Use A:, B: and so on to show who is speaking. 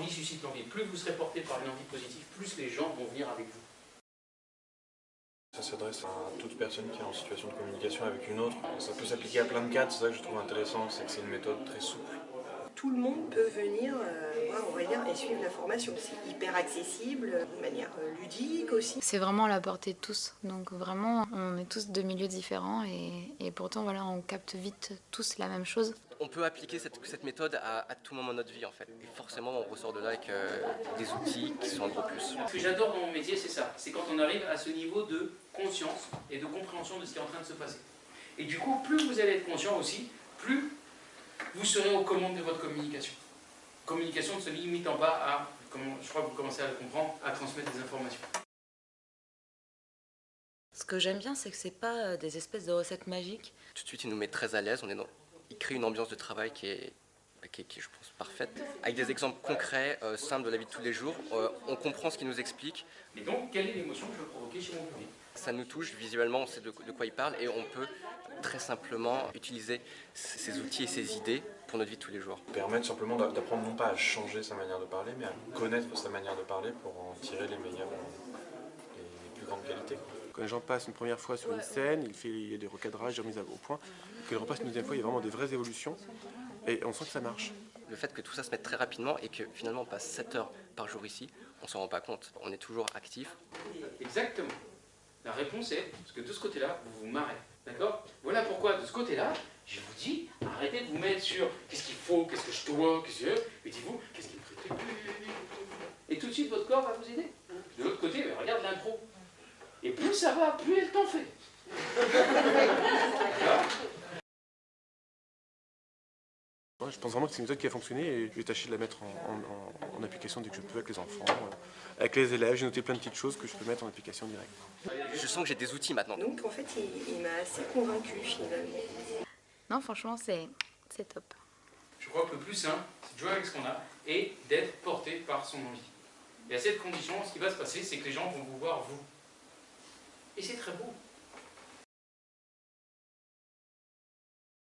A: l'envie suscite l'envie. Plus vous serez porté par une envie positive, plus les gens vont venir avec vous.
B: Ça s'adresse à toute personne qui est en situation de communication avec une autre. Ça peut s'appliquer à plein de cas, c'est ça que je trouve intéressant, c'est que c'est une méthode très souple.
C: Tout le monde peut venir, euh, et suivre la formation. C'est hyper accessible, de manière euh, ludique aussi.
D: C'est vraiment à la portée de tous. Donc vraiment, on est tous de milieux différents et, et pourtant voilà, on capte vite tous la même chose.
E: On peut appliquer cette, cette méthode à, à, tout moment de notre vie en fait. Et forcément, on ressort de là avec euh, des outils qui sont un gros plus.
A: Ce que j'adore dans mon métier, c'est ça. C'est quand on arrive à ce niveau de conscience et de compréhension de ce qui est en train de se passer. Et du coup, plus vous allez être conscient aussi, plus vous serez aux commandes de votre communication. Communication ne se limitant pas à, comme je crois que vous commencez à le comprendre, à transmettre des informations.
F: Ce que j'aime bien, c'est que c'est pas euh, des espèces de recettes magiques.
E: Tout de suite, il nous met très à l'aise. On est dans... Il crée une ambiance de travail qui est, qui est, qui est je pense, parfaite. Avec des exemples concrets, euh, simples de la vie de tous les jours, euh, on comprend ce qu'il nous explique.
A: Et donc, quelle est l'émotion que je veux provoquer chez mon public?
E: Ça nous touche visuellement, on sait de, de quoi il parle et on peut très simplement utiliser ces outils et ces idées pour notre vie de tous les jours.
B: Permettre simplement d'apprendre non pas à changer sa manière de parler, mais à connaître sa manière de parler pour en tirer les meilleures, les plus grandes qualités.
G: Quand les gens passent une première fois sur une scène, il, fait, il y a des recadrages, des remises au point. Quand ils repassent une deuxième fois, il y a vraiment des vraies évolutions et on sent que ça marche.
E: Le fait que tout ça se mette très rapidement et que finalement on passe 7 heures par jour ici, on s'en rend pas compte. On est toujours actif.
A: Exactement. La réponse est, parce que de ce côté-là, vous vous marrez. D'accord? Voilà pourquoi, de ce côté-là, je vous dis, arrêtez de vous mettre sur qu'est-ce qu'il faut, qu'est-ce que je dois, qu'est-ce que mais dites-vous, qu'est-ce qu'il me ferait Et tout de suite, votre corps va vous aider. De l'autre côté, regarde l'intro. Et plus ça va, plus elle t'en fait.
G: je pense vraiment que c'est une méthode qui a fonctionné et je vais tâcher de la mettre en, en, en, application dès que je peux avec les enfants, euh, avec les élèves. J'ai noté plein de petites choses que je peux mettre en application directe.
E: Je sens que j'ai des outils maintenant.
C: Donc en fait, il, il m'a assez convaincu finalement.
D: Non, franchement, c'est top.
A: Je crois que le plus simple, c'est de jouer avec ce qu'on a et d'être porté par son envie. Et à cette condition, ce qui va se passer, c'est que les gens vont vous voir vous. Et c'est très beau.